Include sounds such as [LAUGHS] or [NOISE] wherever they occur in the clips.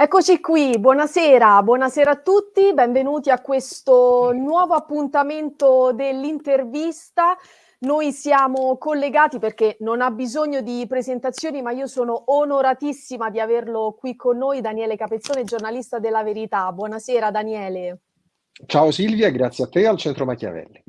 Eccoci qui, buonasera, buonasera a tutti, benvenuti a questo nuovo appuntamento dell'intervista. Noi siamo collegati perché non ha bisogno di presentazioni, ma io sono onoratissima di averlo qui con noi, Daniele Capezzone, giornalista della Verità. Buonasera Daniele. Ciao Silvia, grazie a te al Centro Machiavelli.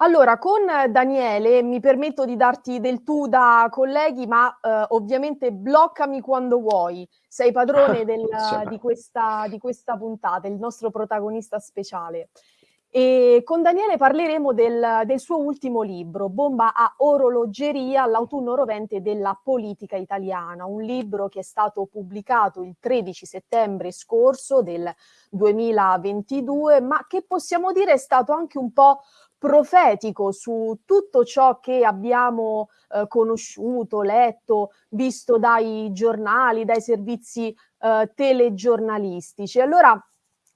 Allora, con Daniele mi permetto di darti del tu da colleghi, ma eh, ovviamente bloccami quando vuoi. Sei padrone [LAUGHS] del, di, questa, di questa puntata, il nostro protagonista speciale. E con Daniele parleremo del, del, suo ultimo libro, Bomba a orologeria, l'autunno rovente della politica italiana, un libro che è stato pubblicato il 13 settembre scorso del 2022, ma che possiamo dire è stato anche un po' profetico su tutto ciò che abbiamo eh, conosciuto, letto, visto dai giornali, dai servizi eh, telegiornalistici. Allora,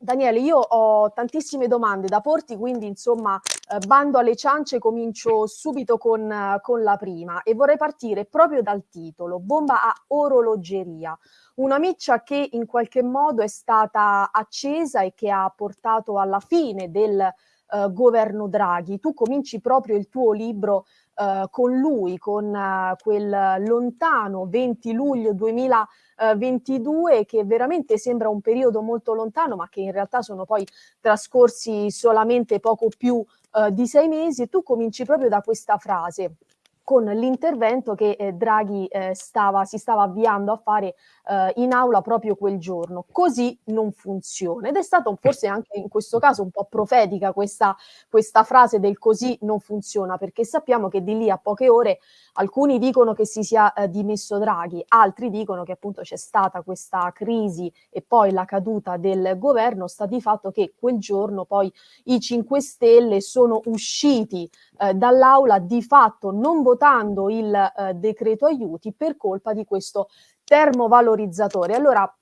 Daniele, io ho tantissime domande da porti, quindi insomma eh, bando alle ciance, comincio subito con, con, la prima e vorrei partire proprio dal titolo, Bomba a orologeria, una miccia che in qualche modo è stata accesa e che ha portato alla fine del eh, governo Draghi. Tu cominci proprio il tuo libro eh, con lui, con eh, quel lontano 20 luglio 2022 che veramente sembra un periodo molto lontano ma che in realtà sono poi trascorsi solamente poco più eh, di sei mesi tu cominci proprio da questa frase con l'intervento che eh, Draghi eh, stava, si stava avviando a fare eh, in aula proprio quel giorno. Così non funziona. Ed è stato forse anche in questo caso un po' profetica questa, questa frase del così non funziona, perché sappiamo che di lì a poche ore alcuni dicono che si sia eh, dimesso Draghi, altri dicono che appunto c'è stata questa crisi e poi la caduta del governo, sta di fatto che quel giorno poi i 5 Stelle sono usciti eh, dall'aula di fatto non votando il eh, decreto aiuti per colpa di questo termovalorizzatore. Allora,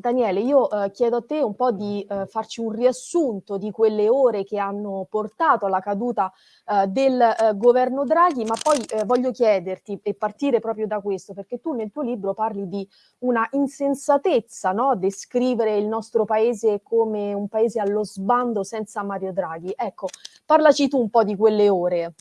Daniele, io eh, chiedo a te un po' di eh, farci un riassunto di quelle ore che hanno portato alla caduta eh, del eh, governo Draghi, ma poi eh, voglio chiederti e partire proprio da questo, perché tu nel tuo libro parli di una insensatezza, no? descrivere il nostro paese come un paese allo sbando senza Mario Draghi. Ecco, parlaci tu un po' di quelle ore.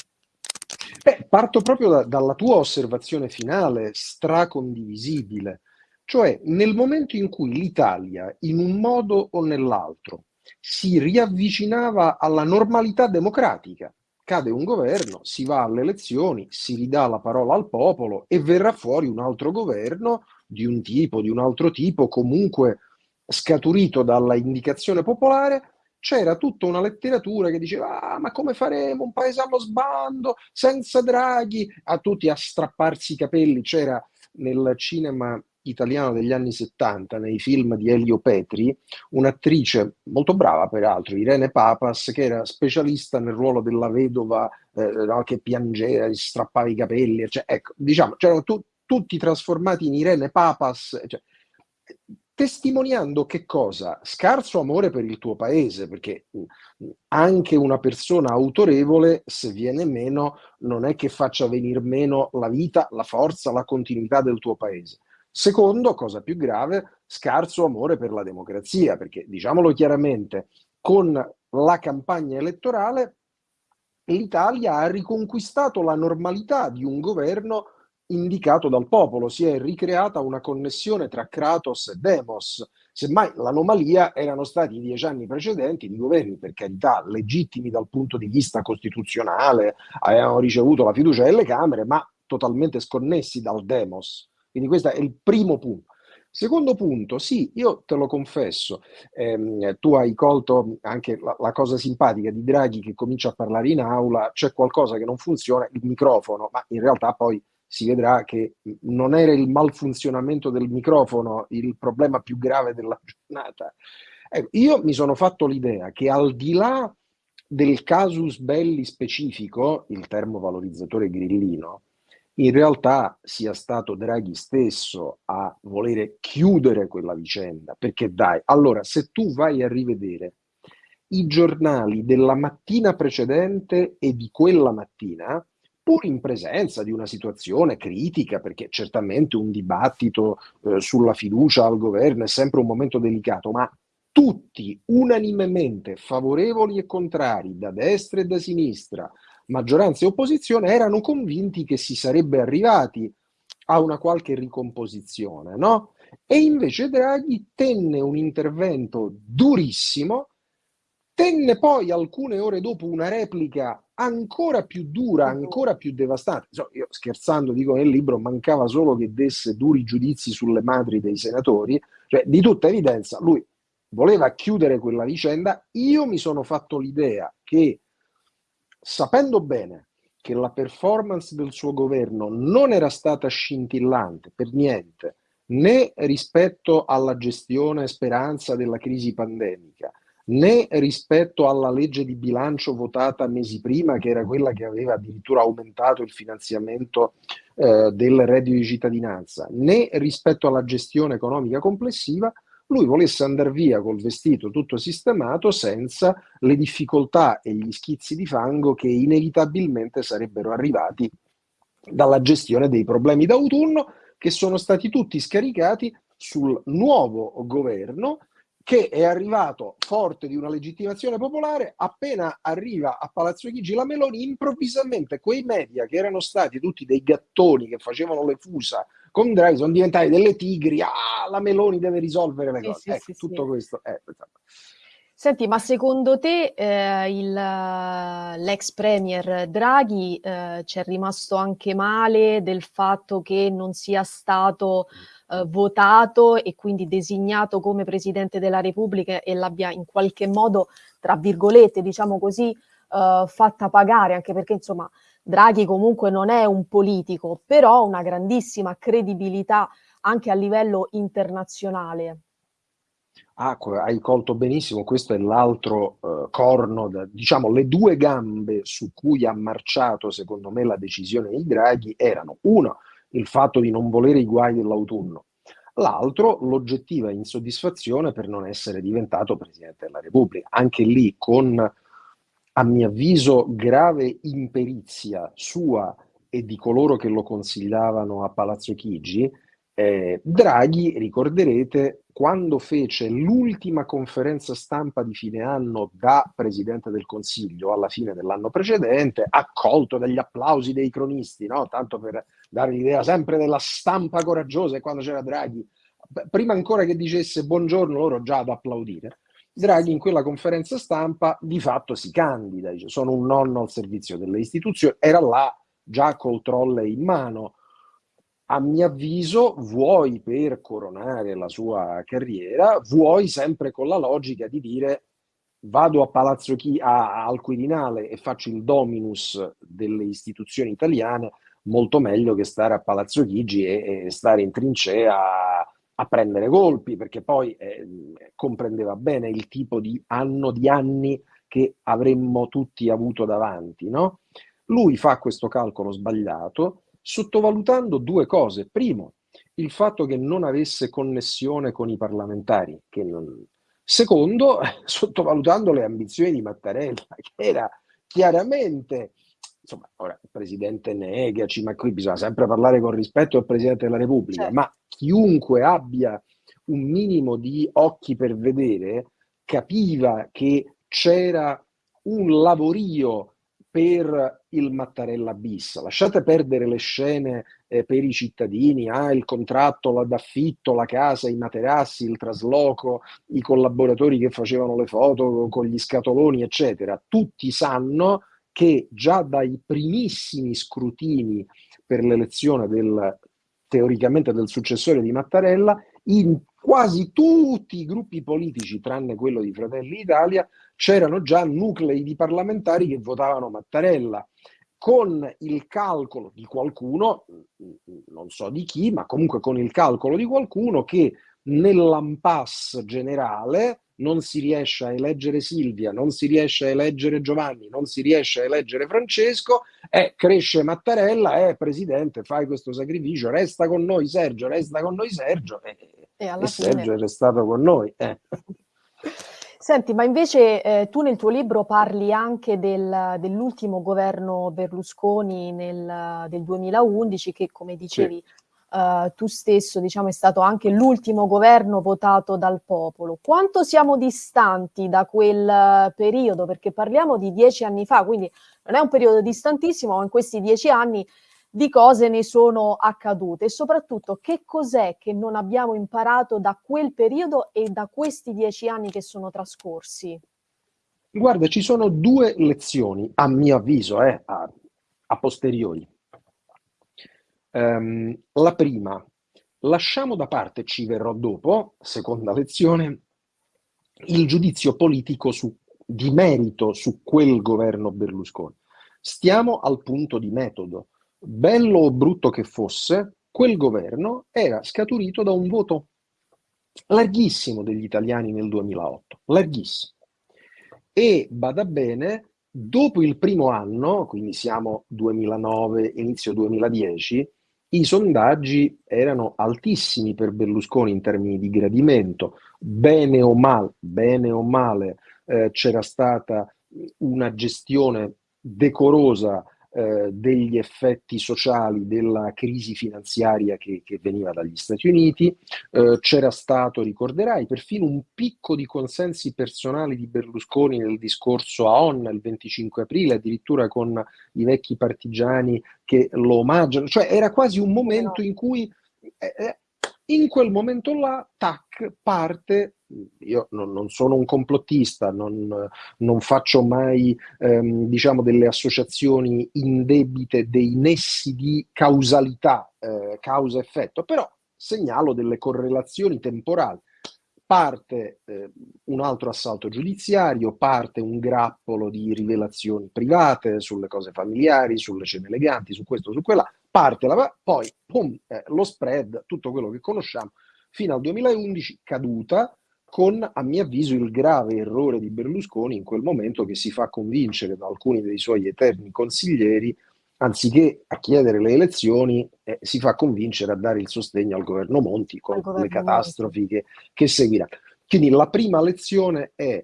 Beh, parto proprio da, dalla tua osservazione finale, stracondivisibile, cioè nel momento in cui l'Italia, in un modo o nell'altro, si riavvicinava alla normalità democratica, cade un governo, si va alle elezioni, si ridà la parola al popolo e verrà fuori un altro governo di un tipo, di un altro tipo, comunque scaturito dalla indicazione popolare, c'era tutta una letteratura che diceva ah, ma come faremo un paese allo sbando senza Draghi? A tutti a strapparsi i capelli c'era nel cinema italiano degli anni 70 nei film di Elio Petri un'attrice molto brava peraltro Irene Papas che era specialista nel ruolo della vedova eh, no, che piangeva si strappava i capelli cioè, ecco diciamo c'erano tu, tutti trasformati in Irene Papas cioè, testimoniando che cosa? Scarso amore per il tuo paese, perché anche una persona autorevole, se viene meno, non è che faccia venire meno la vita, la forza, la continuità del tuo paese. Secondo, cosa più grave, scarso amore per la democrazia, perché diciamolo chiaramente, con la campagna elettorale l'Italia ha riconquistato la normalità di un governo indicato dal popolo, si è ricreata una connessione tra Kratos e Demos. Semmai l'anomalia erano stati i dieci anni precedenti di governi, per carità, legittimi dal punto di vista costituzionale, avevano ricevuto la fiducia delle Camere, ma totalmente sconnessi dal Demos. Quindi questo è il primo punto. Secondo punto, sì, io te lo confesso, ehm, tu hai colto anche la, la, cosa simpatica di Draghi che comincia a parlare in aula, c'è qualcosa che non funziona, il microfono, ma in realtà poi si vedrà che non era il malfunzionamento del microfono il problema più grave della [LAUGHS] giornata. Eh, io mi sono fatto l'idea che al di là del casus belli specifico, il termovalorizzatore grillino, in realtà sia stato Draghi stesso a volere chiudere quella vicenda, perché dai, allora se tu vai a rivedere i giornali della mattina precedente e di quella mattina, pur in presenza di una situazione critica, perché certamente un dibattito eh, sulla fiducia al governo è sempre un momento delicato, ma tutti unanimemente favorevoli e contrari, da destra e da sinistra, maggioranza e opposizione, erano convinti che si sarebbe arrivati a una qualche ricomposizione, no? E invece Draghi tenne un intervento durissimo, tenne poi alcune ore dopo una replica ancora più dura, ancora più devastante. So, io scherzando dico nel libro, mancava solo che desse duri giudizi sulle madri dei senatori, cioè di tutta evidenza lui voleva chiudere quella vicenda. Io mi sono fatto l'idea che, sapendo bene che la performance del suo governo non era stata scintillante per niente, né rispetto alla gestione speranza della crisi pandemica, né rispetto alla legge di bilancio votata mesi prima, che era quella che aveva addirittura aumentato il finanziamento eh, del reddito di cittadinanza, né rispetto alla gestione economica complessiva, lui volesse andare via col vestito tutto sistemato senza le difficoltà e gli schizzi di fango che inevitabilmente sarebbero arrivati dalla gestione dei problemi d'autunno che sono stati tutti scaricati sul nuovo governo che è arrivato forte di una legittimazione popolare, appena arriva a Palazzo Chigi la Meloni, improvvisamente quei media che erano stati tutti dei gattoni che facevano le fusa con Draghi sono diventati delle tigri, ah, la Meloni deve risolvere le cose. Sì, ecco, sì, tutto sì. questo è... Senti, ma secondo te eh, il, l'ex premier Draghi eh, ci è rimasto anche male del fatto che non sia stato eh, votato e quindi designato come Presidente della Repubblica e l'abbia in qualche modo, tra virgolette, diciamo così, eh, fatta pagare, anche perché insomma Draghi comunque non è un politico, però ha una grandissima credibilità anche a livello internazionale. Ah, hai colto benissimo, questo è l'altro uh, corno, da, diciamo le due gambe su cui ha marciato secondo me la decisione di Draghi erano uno, il fatto di non volere i guai dell'autunno. L'altro, l'oggettiva insoddisfazione per non essere diventato Presidente della Repubblica. Anche lì, con, a mio avviso, grave imperizia sua e di coloro che lo consigliavano a Palazzo Chigi, eh, Draghi, ricorderete, quando fece l'ultima conferenza stampa di fine anno da Presidente del Consiglio alla fine dell'anno precedente, accolto dagli applausi dei cronisti, no? tanto per dare l'idea sempre della stampa coraggiosa e quando c'era Draghi, prima ancora che dicesse buongiorno loro già ad applaudire, Draghi in quella conferenza stampa di fatto si candida, dice sono un nonno al servizio delle istituzioni, era là già col trolle in mano, a mio avviso, vuoi per coronare la sua carriera, vuoi sempre con la logica di dire vado a Palazzo Chi, a, al Quirinale e faccio il dominus delle istituzioni italiane, molto meglio che stare a Palazzo Chigi e, e stare in trincea a, prendere colpi, perché poi eh, comprendeva bene il tipo di anno di anni che avremmo tutti avuto davanti. No? Lui fa questo calcolo sbagliato, sottovalutando due cose. Primo, il fatto che non avesse connessione con i parlamentari. Non... Secondo, [LAUGHS] sottovalutando le ambizioni di Mattarella, che era chiaramente, insomma, ora il presidente negaci, ma qui bisogna sempre parlare con rispetto al Presidente della Repubblica, certo. ma chiunque abbia un minimo di occhi per vedere capiva che c'era un lavorio per il Mattarella bis. Lasciate perdere le scene eh, per i cittadini, ah, il contratto d'affitto, la casa, i materassi, il trasloco, i collaboratori che facevano le foto con gli scatoloni, eccetera. Tutti sanno che già dai primissimi scrutini per l'elezione del teoricamente del successore di Mattarella, in quasi tutti i gruppi politici, tranne quello di Fratelli d'Italia, c'erano già nuclei di parlamentari che votavano Mattarella. Con il calcolo di qualcuno, non so di chi, ma comunque con il calcolo di qualcuno che nell'impasse generale non si riesce a eleggere Silvia, non si riesce a eleggere Giovanni, non si riesce a eleggere Francesco, e cresce Mattarella, eh, presidente, fai questo sacrificio, resta con noi Sergio, resta con noi Sergio, e, e, e Sergio è restato con noi. Eh. Senti, ma invece eh, tu nel tuo libro parli anche del, dell'ultimo governo Berlusconi nel, del 2011 che, come dicevi sì. Uh, tu stesso, diciamo, è stato anche l'ultimo governo votato dal popolo. Quanto siamo distanti da quel periodo? Perché parliamo di dieci anni fa, quindi non è un periodo distantissimo, ma in questi dieci anni di cose ne sono accadute e soprattutto che cos'è che non abbiamo imparato da quel periodo e da questi dieci anni che sono trascorsi? Guarda, ci sono due lezioni, a mio avviso, eh, a, a posteriori. Um, la prima, lasciamo da parte, ci verrò dopo, seconda lezione, il giudizio politico su, di merito su quel governo Berlusconi. Stiamo al punto di metodo bello o brutto che fosse, quel governo era scaturito da un voto larghissimo degli italiani nel 2008, larghissimo. E bada bene, dopo il primo anno, quindi siamo 2009, inizio 2010, i sondaggi erano altissimi per Berlusconi in termini di gradimento, bene o male, bene o male eh, c'era stata una gestione decorosa eh, degli effetti sociali della crisi finanziaria che, che veniva dagli Stati Uniti. Eh, c'era stato, ricorderai, perfino un picco di consensi personali di Berlusconi nel discorso a Onna il 25 aprile, addirittura con i vecchi partigiani che lo omaggiano. Cioè era quasi un momento in cui eh, eh in quel momento là, tac, parte, io non, non sono un complottista, non, non faccio mai ehm, diciamo delle associazioni indebite, dei nessi di causalità, eh, causa-effetto, però segnalo delle correlazioni temporali. Parte eh, un altro assalto giudiziario, parte un grappolo di rivelazioni private sulle cose familiari, sulle cene eleganti, su questo, su quella, parte la poi pum, eh, lo spread, tutto quello che conosciamo, fino al 2011 caduta, con a mio avviso il grave errore di Berlusconi in quel momento che si fa convincere da alcuni dei suoi eterni consiglieri anziché a chiedere le elezioni, eh, si fa convincere a dare il sostegno al governo Monti con governo le catastrofi che, che seguiranno. Quindi la prima lezione è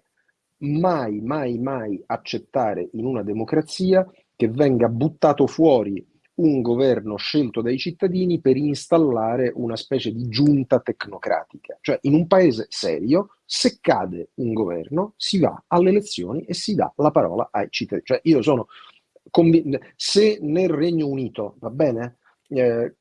mai, mai, mai accettare in una democrazia che venga buttato fuori un governo scelto dai cittadini per installare una specie di giunta tecnocratica. Cioè in un paese serio, se cade un governo, si va alle elezioni e si dà la parola ai cittadini. Cioè io sono se nel Regno Unito, va bene, eh,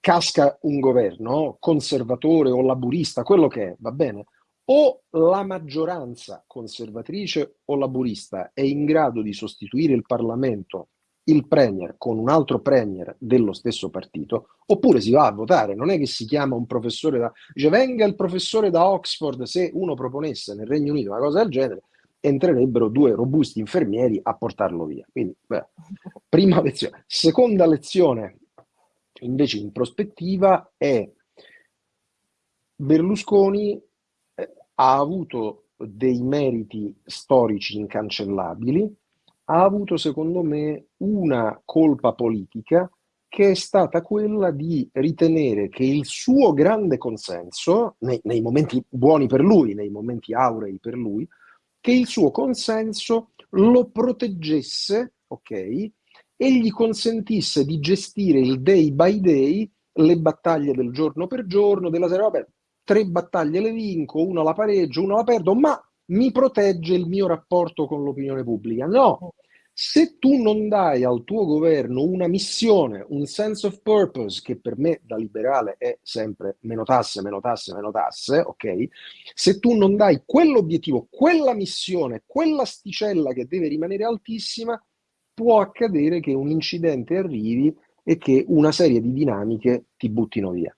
casca un governo conservatore o laburista, quello che è, va bene, o la maggioranza conservatrice o laburista è in grado di sostituire il Parlamento, il Premier, con un altro Premier dello stesso partito, oppure si va a votare. Non è che si chiama un professore da... dice venga il professore da Oxford, se uno proponesse nel Regno Unito una cosa del genere, entrerebbero due robusti infermieri a portarlo via. Quindi, beh, prima lezione. Seconda lezione, invece in prospettiva, è Berlusconi eh, ha avuto dei meriti storici incancellabili, ha avuto secondo me una colpa politica che è stata quella di ritenere che il suo grande consenso, nei, nei momenti buoni per lui, nei momenti aurei per lui, che il suo consenso lo proteggesse, ok? E gli consentisse di gestire il day by day, le battaglie del giorno per giorno, della serie, vabbè, tre battaglie le vinco, una la pareggio, una la perdo, ma mi protegge il mio rapporto con l'opinione pubblica. No, se tu non dai al tuo governo una missione, un sense of purpose, che per me da liberale è sempre meno tasse, meno tasse, meno tasse, ok? Se tu non dai quell'obiettivo, quella missione, quella sticella che deve rimanere altissima, può accadere che un incidente arrivi e che una serie di dinamiche ti buttino via.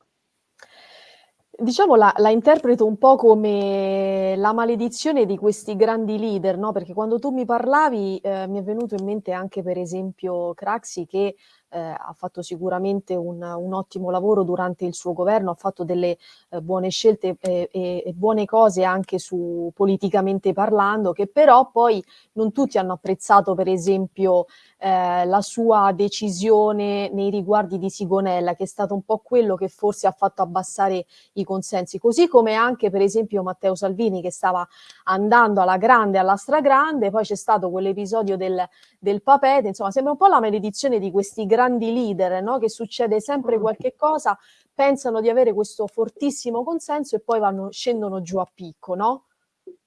Diciamo la, la, interpreto un po' come la maledizione di questi grandi leader, no? Perché quando tu mi parlavi eh, mi è venuto in mente anche per esempio Craxi che eh, ha fatto sicuramente un, un, ottimo lavoro durante il suo governo, ha fatto delle eh, buone scelte e, e, e, buone cose anche su politicamente parlando, che però poi non tutti hanno apprezzato per esempio eh, la sua decisione nei riguardi di Sigonella, che è stato un po' quello che forse ha fatto abbassare i consensi, così come anche per esempio Matteo Salvini che stava andando alla grande, alla stragrande, poi c'è stato quell'episodio del, del papete, insomma sembra un po' la maledizione di questi grandi leader, no? che succede sempre qualche cosa, pensano di avere questo fortissimo consenso e poi vanno, scendono giù a picco, no?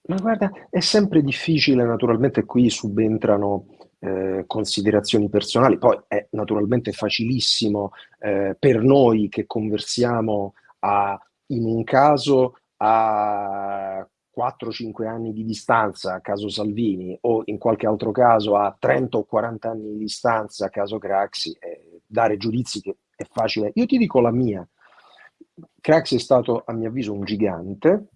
Ma guarda, è sempre difficile, naturalmente qui subentrano eh, considerazioni personali, poi è naturalmente facilissimo eh, per noi che conversiamo a, in un caso a 4-5 anni di distanza, caso Salvini, o in qualche altro caso a 30 o 40 anni di distanza, caso Craxi, eh, dare giudizi che è facile. Io ti dico la mia. Craxi è stato, a mio avviso, un gigante.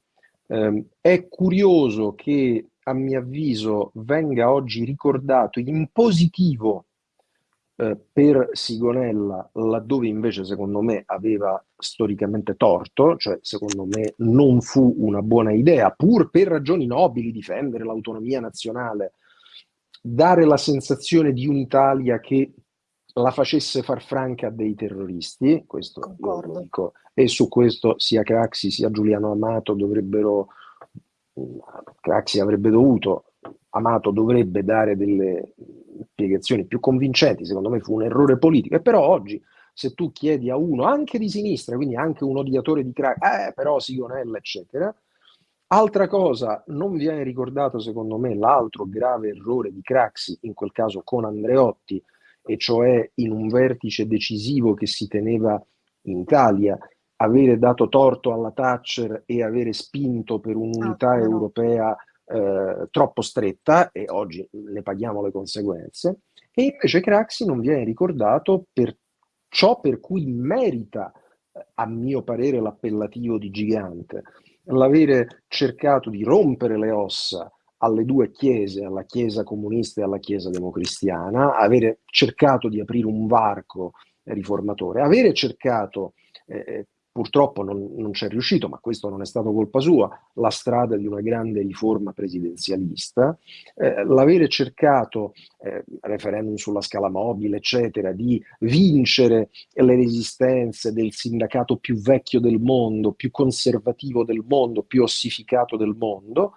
Eh, è curioso che, a mio avviso, venga oggi ricordato in positivo eh, per Sigonella, laddove invece secondo me aveva storicamente torto, cioè secondo me non fu una buona idea, pur per ragioni nobili, difendere l'autonomia nazionale, dare la sensazione di un'Italia che la facesse far franca a dei terroristi, questo io lo dico, e su questo sia Craxi sia Giuliano Amato dovrebbero, Craxi avrebbe dovuto, Amato dovrebbe dare delle spiegazioni più convincenti, secondo me fu un errore politico, e però oggi se tu chiedi a uno, anche di sinistra, quindi anche un odiatore di Craxi, eh però Sigonella, eccetera, Altra cosa, non viene ricordato secondo me l'altro grave errore di Craxi, in quel caso con Andreotti, e cioè in un vertice decisivo che si teneva in Italia, avere dato torto alla Thatcher e avere spinto per un'unità ah, europea eh, troppo stretta e oggi ne paghiamo le conseguenze, e invece Craxi non viene ricordato per ciò per cui merita, eh, a mio parere, l'appellativo di gigante, l'avere cercato di rompere le ossa alle due chiese, alla chiesa comunista e alla chiesa democristiana, avere cercato di aprire un varco riformatore, avere cercato eh, Purtroppo non, non c'è riuscito, ma questo non è stato colpa sua, la strada di una grande riforma presidenzialista, eh, l'avere cercato, eh, referendum sulla scala mobile, eccetera, di vincere le resistenze del sindacato più vecchio del mondo, più conservativo del mondo, più ossificato del mondo,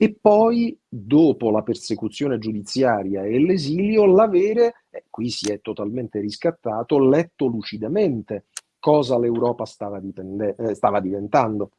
e poi, dopo la persecuzione giudiziaria e l'esilio, l'avere, eh, qui si è totalmente riscattato, letto lucidamente cosa l'Europa stava, eh, stava, diventando.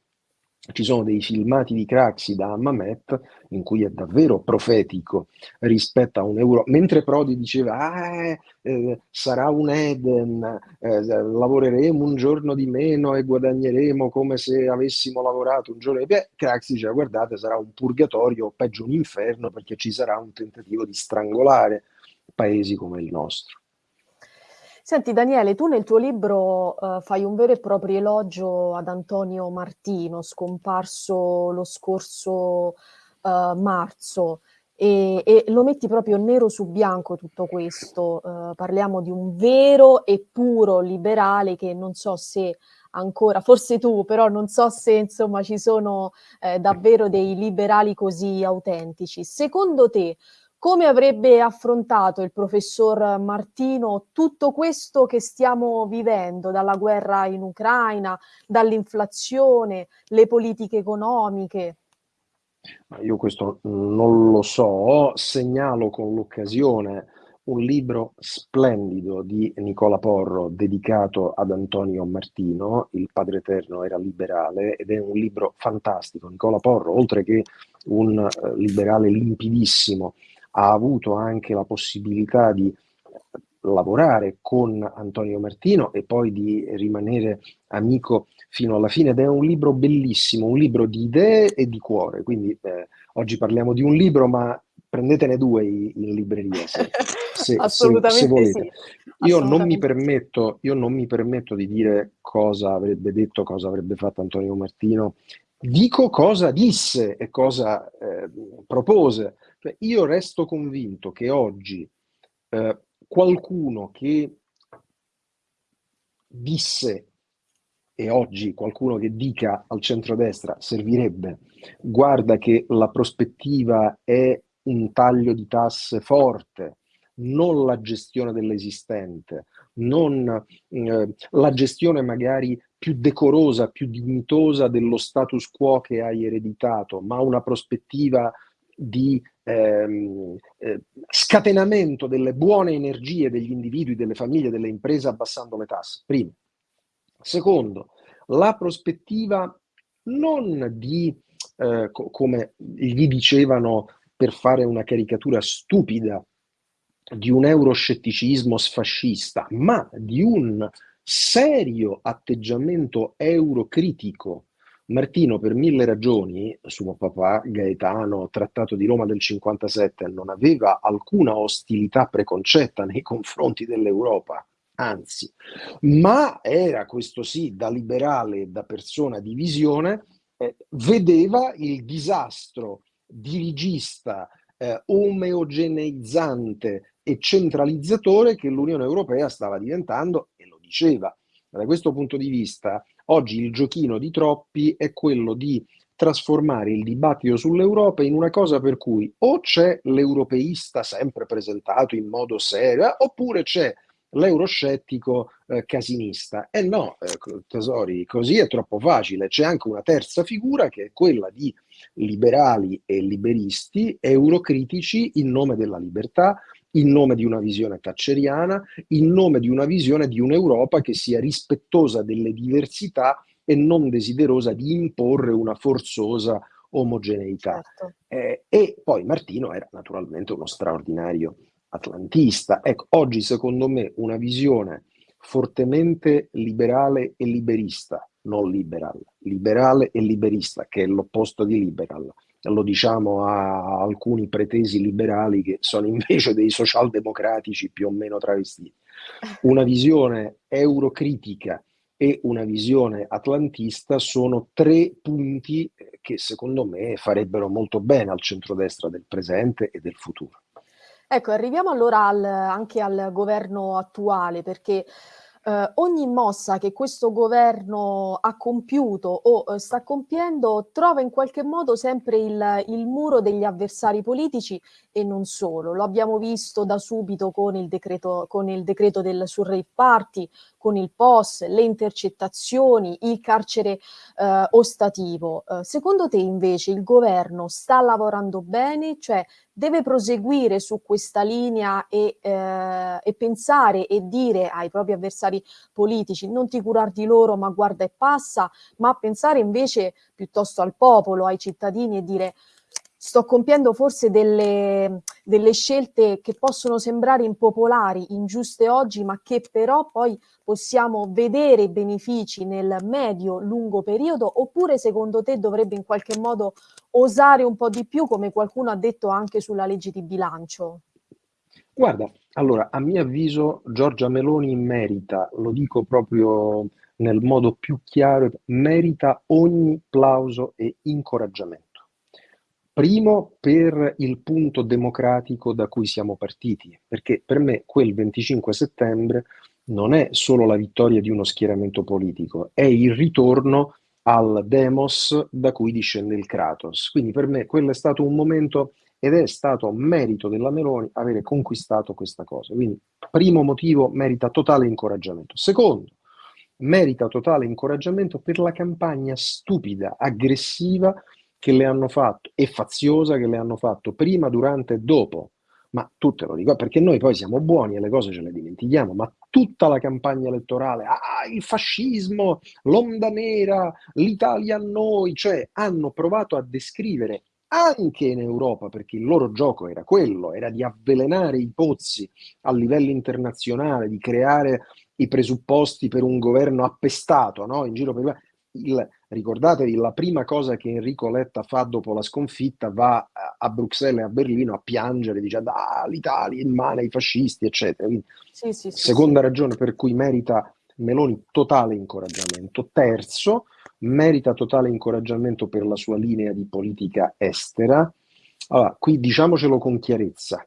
Ci sono dei filmati di Craxi da Mamet in cui è davvero profetico rispetto a un'Europa. Mentre Prodi diceva ah, eh, sarà un Eden, eh, lavoreremo un giorno di meno e guadagneremo come se avessimo lavorato un giorno di più, Craxi diceva guardate sarà un purgatorio o peggio un inferno perché ci sarà un tentativo di strangolare paesi come il nostro. Senti Daniele, tu nel tuo libro uh, fai un vero e proprio elogio ad Antonio Martino, scomparso lo scorso uh, marzo, e, e, lo metti proprio nero su bianco tutto questo. Uh, parliamo di un vero e puro liberale che non so se ancora, forse tu, però non so se insomma ci sono eh, davvero dei liberali così autentici. Secondo te, come avrebbe affrontato il professor Martino tutto questo che stiamo vivendo, dalla guerra in Ucraina, dall'inflazione, le politiche economiche? Io questo non lo so, segnalo con l'occasione un libro splendido di Nicola Porro dedicato ad Antonio Martino, Il Padre Eterno era liberale, ed è un libro fantastico. Nicola Porro, oltre che un uh, liberale limpidissimo, ha avuto anche la possibilità di lavorare con Antonio Martino e poi di rimanere amico fino alla fine. Ed è un libro bellissimo, un libro di idee e di cuore, quindi eh, oggi parliamo di un libro ma prendetene due in libreria se, [LAUGHS] se, se, se volete. Sì. Io, non mi permetto, io non mi permetto di dire cosa avrebbe detto, cosa avrebbe fatto Antonio Martino, dico cosa disse e cosa eh, propose cioè, io resto convinto che oggi eh, qualcuno che disse, e oggi qualcuno che dica al centrodestra servirebbe, guarda che la prospettiva è un taglio di tasse forte, non la gestione dell'esistente, non eh, la gestione magari più decorosa, più dignitosa dello status quo che hai ereditato, ma una prospettiva di ehm, eh, scatenamento delle buone energie degli individui, delle famiglie, delle imprese abbassando le tasse. Primo. Secondo, la prospettiva non di, eh, co come gli dicevano per fare una caricatura stupida, di un euroscetticismo sfascista, ma di un serio atteggiamento eurocritico. Martino, per mille ragioni, suo papà Gaetano, trattato di Roma del 57, non aveva alcuna ostilità preconcetta nei confronti dell'Europa, anzi, ma era questo sì, da liberale da persona di visione, eh, vedeva il disastro dirigista, eh, omogeneizzante e centralizzatore che l'Unione Europea stava diventando e lo diceva. Da questo punto di vista, oggi il giochino di troppi è quello di trasformare il dibattito sull'Europa in una cosa per cui o c'è l'europeista sempre presentato in modo serio, eh, oppure c'è l'euroscettico eh, casinista. E eh no, eh, tesori, così è troppo facile. C'è anche una terza figura che è quella di liberali e liberisti, eurocritici in nome della libertà, in nome di una visione thatcheriana, in nome di una visione di un'Europa che sia rispettosa delle diversità e non desiderosa di imporre una forzosa omogeneità. Certo. Eh, e poi Martino era naturalmente uno straordinario atlantista. Ecco, oggi secondo me una visione fortemente liberale e liberista, non liberal, liberale e liberista, che è l'opposto di liberal, lo diciamo a alcuni pretesi liberali che sono invece dei socialdemocratici più o meno travestiti. Una visione eurocritica e una visione atlantista sono tre punti che secondo me farebbero molto bene al centrodestra del presente e del futuro. Ecco, arriviamo allora al, anche al governo attuale, perché eh, ogni mossa che questo governo ha compiuto o eh, sta compiendo trova in qualche modo sempre il, il, muro degli avversari politici e non solo. Lo abbiamo visto da subito con il decreto, con il decreto del Surrey Party, con il POS, le intercettazioni, il carcere eh, ostativo. Eh, secondo te invece il governo sta lavorando bene? Cioè deve proseguire su questa linea e, eh, e, pensare e dire ai propri avversari politici non ti curar di loro ma guarda e passa, ma pensare invece piuttosto al popolo, ai cittadini e dire sto compiendo forse delle, delle, scelte che possono sembrare impopolari, ingiuste oggi, ma che però poi possiamo vedere benefici nel medio-lungo periodo, oppure secondo te dovrebbe in qualche modo osare un po' di più, come qualcuno ha detto anche sulla legge di bilancio? Guarda, allora, a mio avviso Giorgia Meloni merita, lo dico proprio nel modo più chiaro, merita ogni plauso e incoraggiamento. Primo per il punto democratico da cui siamo partiti, perché per me quel 25 settembre non è solo la vittoria di uno schieramento politico, è il ritorno al demos da cui discende il Kratos. Quindi per me quello è stato un momento ed è stato merito della Meloni avere conquistato questa cosa. Quindi primo motivo merita totale incoraggiamento. Secondo, merita totale incoraggiamento per la campagna stupida, aggressiva che le hanno fatto e faziosa che le hanno fatto prima, durante e dopo. Ma tu te lo dico perché noi poi siamo buoni e le cose ce le dimentichiamo, ma tutta la campagna elettorale, ah, il fascismo, l'onda nera, l'Italia a noi, cioè hanno provato a descrivere anche in Europa, perché il loro gioco era quello, era di avvelenare i pozzi a livello internazionale, di creare i presupposti per un governo appestato no? in giro per il, ricordatevi, la prima cosa che Enrico Letta fa dopo la sconfitta va a Bruxelles e a Berlino a piangere dicendo ah, l'Italia in mano ai fascisti, eccetera. Quindi, sì, sì, seconda sì, ragione per cui merita Meloni totale incoraggiamento. Terzo, merita totale incoraggiamento per la sua linea di politica estera. Allora, qui diciamocelo con chiarezza.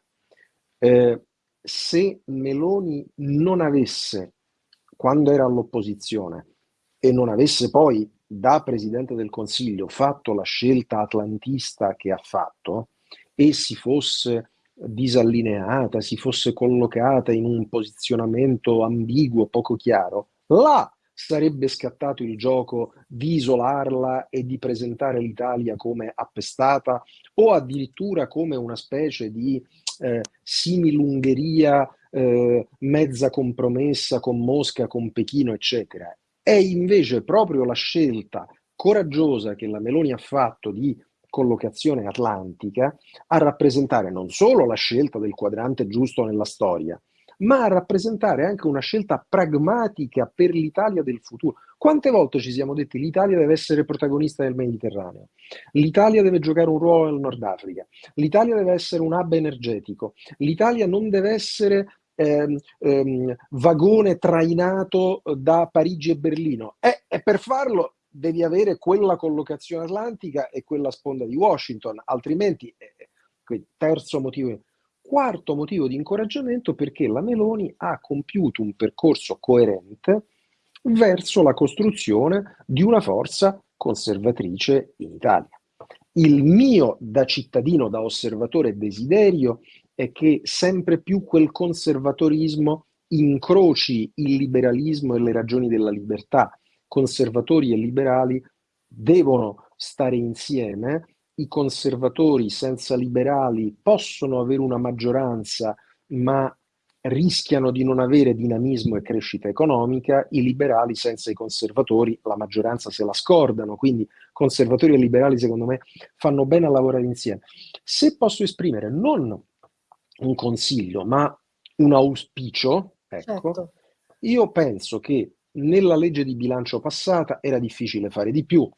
Eh, se Meloni non avesse quando era all'opposizione e non avesse poi da Presidente del Consiglio fatto la scelta atlantista che ha fatto e si fosse disallineata, si fosse collocata in un posizionamento ambiguo, poco chiaro, là sarebbe scattato il gioco di isolarla e di presentare l'Italia come appestata o addirittura come una specie di eh, similungheria eh, mezza compromessa con Mosca, con Pechino, eccetera. È invece proprio la scelta coraggiosa che la Meloni ha fatto di collocazione atlantica a rappresentare non solo la scelta del quadrante giusto nella storia, ma a rappresentare anche una scelta pragmatica per l'Italia del futuro. Quante volte ci siamo detti l'Italia deve essere protagonista del Mediterraneo, l'Italia deve giocare un ruolo nel Nord Africa, l'Italia deve essere un hub energetico, l'Italia non deve essere ehm, ehm, vagone trainato da Parigi e Berlino. E, e per farlo devi avere quella collocazione atlantica e quella sponda di Washington, altrimenti, eh, terzo motivo, quarto motivo di incoraggiamento perché la Meloni ha compiuto un percorso coerente verso la costruzione di una forza conservatrice in Italia. Il mio da cittadino, da osservatore desiderio è che sempre più quel conservatorismo incroci il liberalismo e le ragioni della libertà. Conservatori e liberali devono stare insieme, i conservatori senza liberali possono avere una maggioranza, ma rischiano di non avere dinamismo e crescita economica, i liberali senza i conservatori la maggioranza se la scordano, quindi conservatori e liberali secondo me fanno bene a lavorare insieme. Se posso esprimere non un consiglio, ma un auspicio, ecco, certo. io penso che nella legge di bilancio passata era difficile fare di più,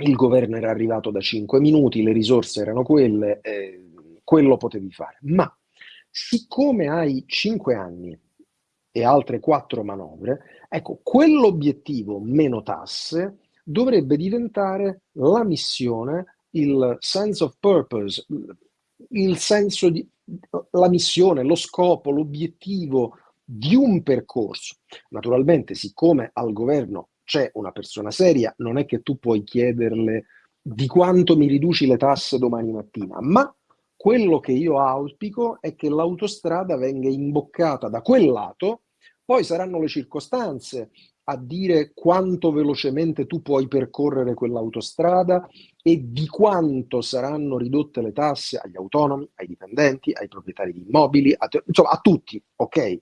il governo era arrivato da 5 minuti, le risorse erano quelle, eh, quello potevi fare. Ma siccome hai 5 anni e altre 4 manovre, ecco, quell'obiettivo meno tasse dovrebbe diventare la missione, il sense of purpose, il senso di, la missione, lo scopo, l'obiettivo di un percorso. Naturalmente, siccome al governo c'è una persona seria, non è che tu puoi chiederle di quanto mi riduci le tasse domani mattina, ma quello che io auspico è che l'autostrada venga imboccata da quel lato, poi saranno le circostanze a dire quanto velocemente tu puoi percorrere quell'autostrada e di quanto saranno ridotte le tasse agli autonomi, ai dipendenti, ai proprietari di immobili, a, insomma a tutti, ok?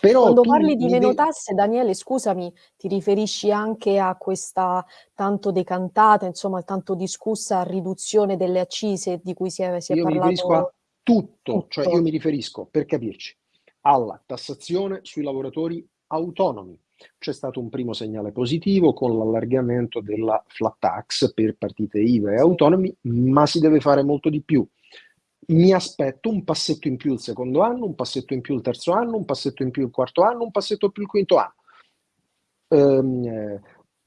Però Quando parli di meno tasse, Daniele, scusami, ti riferisci anche a questa tanto decantata, insomma, tanto discussa riduzione delle accise di cui si è, si è io parlato? mi riferisco a tutto, tutto, cioè io mi riferisco, per capirci, alla tassazione sui lavoratori autonomi. C'è stato un primo segnale positivo con l'allargamento della flat tax per partite IVA e autonomi, ma si deve fare molto di più mi aspetto un passetto in più il secondo anno, un passetto in più il terzo anno, un passetto in più il quarto anno, un passetto in più il quinto anno. Ehm,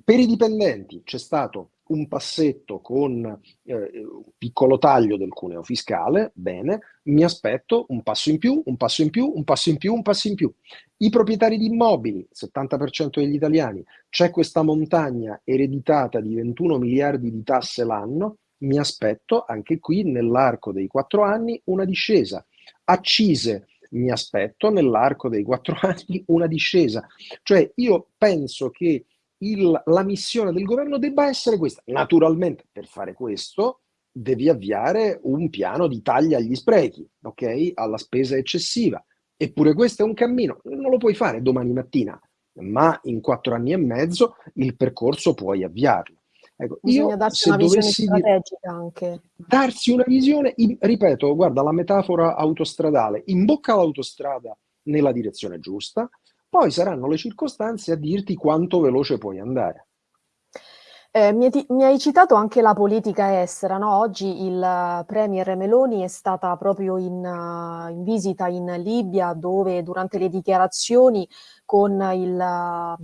per i dipendenti c'è stato un passetto con eh, un piccolo taglio del cuneo fiscale, bene, mi aspetto un passo in più, un passo in più, un passo in più, un passo in più. I proprietari di immobili, 70% degli italiani, c'è questa montagna ereditata di 21 miliardi di tasse l'anno, mi aspetto anche qui nell'arco dei quattro anni una discesa. Accise, mi aspetto nell'arco dei quattro [LAUGHS] anni una discesa. Cioè io penso che il, la missione del governo debba essere questa. Naturalmente per fare questo devi avviare un piano di taglia agli sprechi, ok? Alla spesa eccessiva. Eppure questo è un cammino, non lo puoi fare domani mattina, ma in quattro anni e mezzo il percorso puoi avviarlo. Ecco, Bisogna io, darsi una visione strategica anche. Darsi una visione, in, ripeto, guarda la metafora autostradale, imbocca l'autostrada nella direzione giusta, poi saranno le circostanze a dirti quanto veloce puoi andare. Eh, mi, mi, hai citato anche la politica estera, no? Oggi il Premier Meloni è stata proprio in, uh, in visita in Libia dove durante le dichiarazioni con il...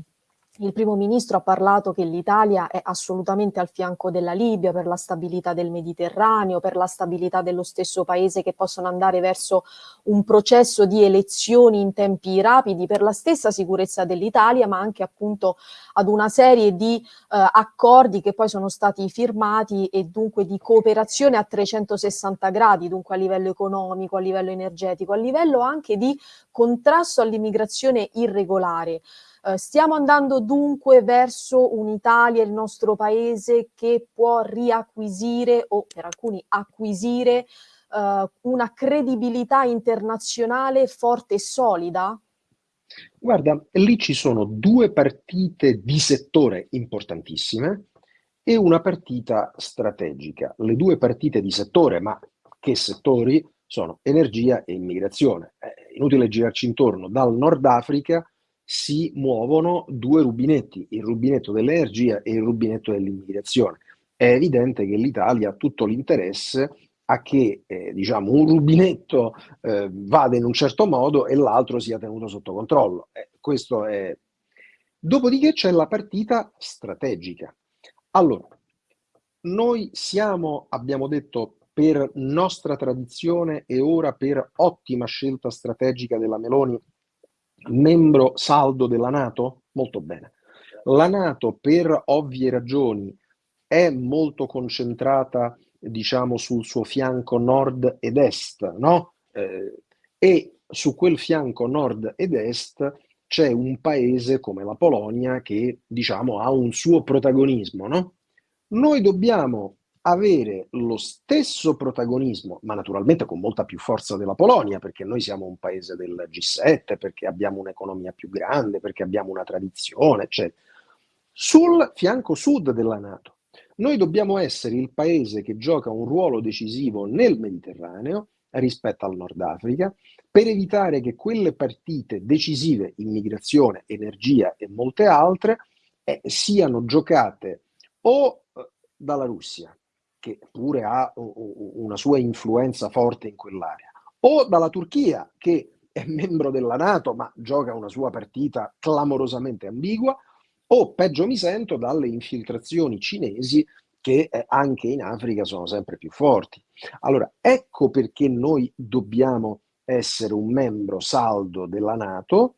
Il primo ministro ha parlato che l'Italia è assolutamente al fianco della Libia per la stabilità del Mediterraneo, per la stabilità dello stesso paese che possono andare verso un processo di elezioni in tempi rapidi, per la stessa sicurezza dell'Italia, ma anche appunto ad una serie di eh, accordi che poi sono stati firmati e dunque di cooperazione a 360 gradi, dunque a livello economico, a livello energetico, a livello anche di contrasto all'immigrazione irregolare. Eh, stiamo andando dunque verso un'Italia, il nostro paese, che può riacquisire o per alcuni acquisire eh, una credibilità internazionale forte e solida? Guarda, lì ci sono due partite di settore importantissime e una partita strategica. Le due partite di settore, ma che settori? Sono energia e immigrazione. È inutile girarci intorno. Dal Nord Africa si muovono due rubinetti, il rubinetto dell'energia e il rubinetto dell'immigrazione. È evidente che l'Italia ha tutto l'interesse a che eh, diciamo, un rubinetto eh, vada in un certo modo e l'altro sia tenuto sotto controllo. Eh, questo è... Dopodiché c'è la partita strategica. Allora, noi siamo, abbiamo detto, per nostra tradizione e ora per ottima scelta strategica della Meloni membro saldo della Nato? Molto bene. La Nato, per ovvie ragioni, è molto concentrata, diciamo, sul suo fianco nord ed est, no? Eh, e su quel fianco nord ed est c'è un paese come la Polonia che, diciamo, ha un suo protagonismo, no? Noi dobbiamo avere lo stesso protagonismo, ma naturalmente con molta più forza della Polonia, perché noi siamo un paese del G7, perché abbiamo un'economia più grande, perché abbiamo una tradizione, eccetera. Sul fianco sud della Nato, noi dobbiamo essere il paese che gioca un ruolo decisivo nel Mediterraneo rispetto al Nord Africa, per evitare che quelle partite decisive, immigrazione, energia e molte altre, eh, siano giocate o eh, dalla Russia, che pure ha una sua influenza forte in quell'area, o dalla Turchia, che è membro della Nato ma gioca una sua partita clamorosamente ambigua, o peggio mi sento dalle infiltrazioni cinesi che eh, anche in Africa sono sempre più forti. Allora, ecco perché noi dobbiamo essere un membro saldo della Nato,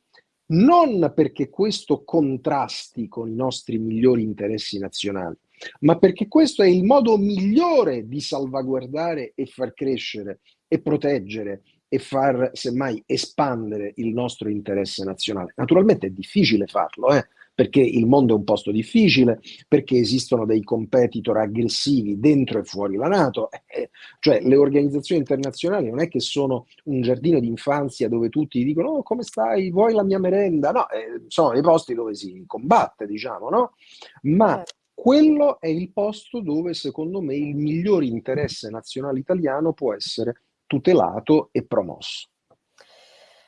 non perché questo contrasti con i nostri migliori interessi nazionali, ma perché questo è il modo migliore di salvaguardare e far crescere e proteggere e far semmai espandere il nostro interesse nazionale. Naturalmente è difficile farlo, eh? perché il mondo è un posto difficile, perché esistono dei competitor aggressivi dentro e fuori la Nato, eh, cioè le organizzazioni internazionali non è che sono un giardino d'infanzia dove tutti dicono oh, come stai, vuoi la mia merenda? No, eh, sono i posti dove si combatte, diciamo, no? Ma certo quello è il posto dove secondo me il miglior interesse nazionale italiano può essere tutelato e promosso.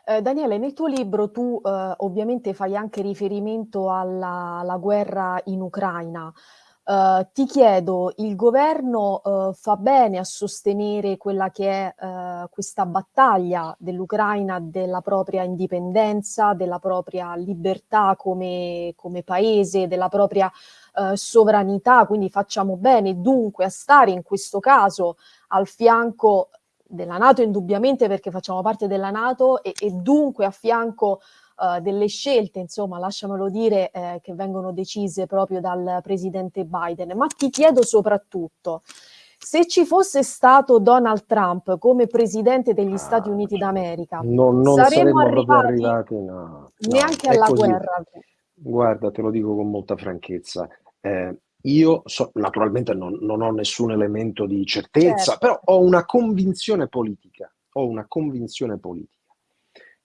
Eh, Daniele, nel tuo libro tu eh, ovviamente fai anche riferimento alla, alla guerra in Ucraina. Uh, ti chiedo, il governo uh, fa bene a sostenere quella che è uh, questa battaglia dell'Ucraina, della propria indipendenza, della propria libertà come, come paese, della propria sovranità, quindi facciamo bene dunque a stare in questo caso al fianco della Nato indubbiamente perché facciamo parte della Nato e, e dunque a fianco uh, delle scelte, insomma, lasciamelo dire, eh, che vengono decise proprio dal presidente Biden. Ma ti chiedo soprattutto, se ci fosse stato Donald Trump come presidente degli Stati ah, Uniti d'America, no, non saremmo, saremmo arrivati, arrivati no, neanche alla così. guerra. Guarda, te lo dico con molta franchezza. Eh, io so, naturalmente non, non, ho nessun elemento di certezza, certo. però ho una convinzione politica, ho una convinzione politica